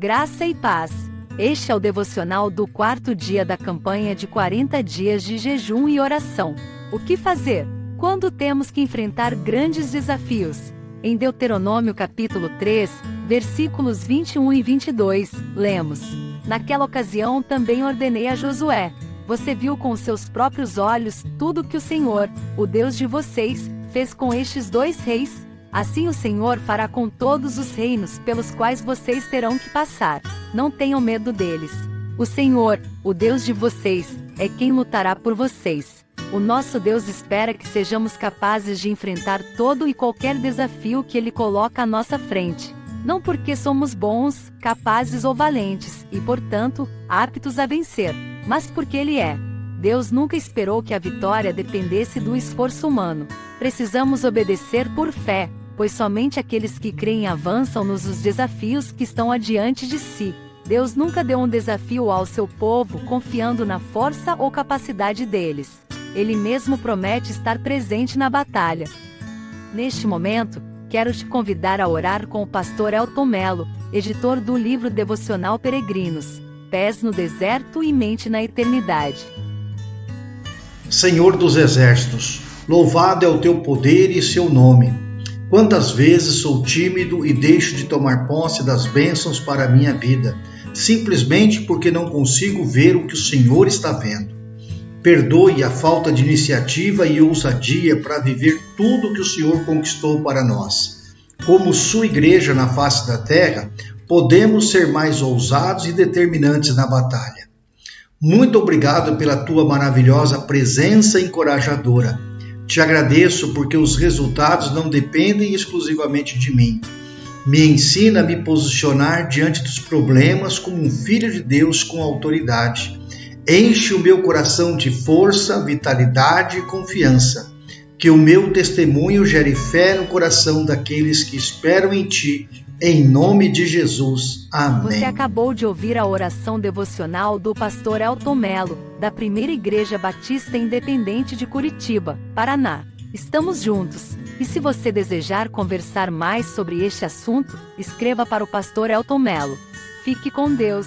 Graça e paz. Este é o devocional do quarto dia da campanha de 40 dias de jejum e oração. O que fazer quando temos que enfrentar grandes desafios? Em Deuteronômio capítulo 3, versículos 21 e 22, lemos: Naquela ocasião também ordenei a Josué: Você viu com seus próprios olhos tudo que o Senhor, o Deus de vocês, fez com estes dois reis? Assim o Senhor fará com todos os reinos pelos quais vocês terão que passar. Não tenham medo deles. O Senhor, o Deus de vocês, é quem lutará por vocês. O nosso Deus espera que sejamos capazes de enfrentar todo e qualquer desafio que Ele coloca à nossa frente. Não porque somos bons, capazes ou valentes, e portanto, aptos a vencer, mas porque Ele é. Deus nunca esperou que a vitória dependesse do esforço humano. Precisamos obedecer por fé, pois somente aqueles que creem avançam nos os desafios que estão adiante de si. Deus nunca deu um desafio ao seu povo confiando na força ou capacidade deles. Ele mesmo promete estar presente na batalha. Neste momento, quero te convidar a orar com o pastor Elton Melo, editor do livro devocional Peregrinos, Pés no Deserto e Mente na Eternidade. Senhor dos Exércitos, louvado é o teu poder e seu nome Quantas vezes sou tímido e deixo de tomar posse das bênçãos para a minha vida, simplesmente porque não consigo ver o que o Senhor está vendo. Perdoe a falta de iniciativa e ousadia para viver tudo que o Senhor conquistou para nós. Como sua igreja na face da terra, podemos ser mais ousados e determinantes na batalha. Muito obrigado pela tua maravilhosa presença encorajadora te agradeço porque os resultados não dependem exclusivamente de mim. Me ensina a me posicionar diante dos problemas como um filho de Deus com autoridade. Enche o meu coração de força, vitalidade e confiança. Que o meu testemunho gere fé no coração daqueles que esperam em ti em nome de Jesus. Amém. Você acabou de ouvir a oração devocional do pastor Elton Melo, da Primeira Igreja Batista Independente de Curitiba, Paraná. Estamos juntos. E se você desejar conversar mais sobre este assunto, escreva para o pastor Elton Melo. Fique com Deus.